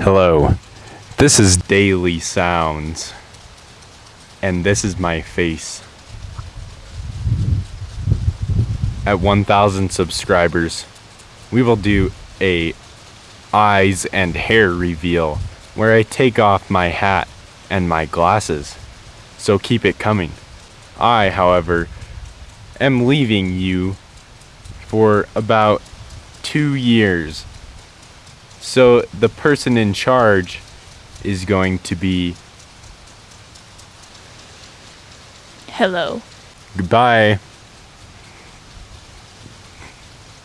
Hello, this is Daily Sounds, and this is my face. At 1,000 subscribers, we will do a eyes and hair reveal where I take off my hat and my glasses. So keep it coming. I, however, am leaving you for about two years. So the person in charge is going to be Hello. goodbye.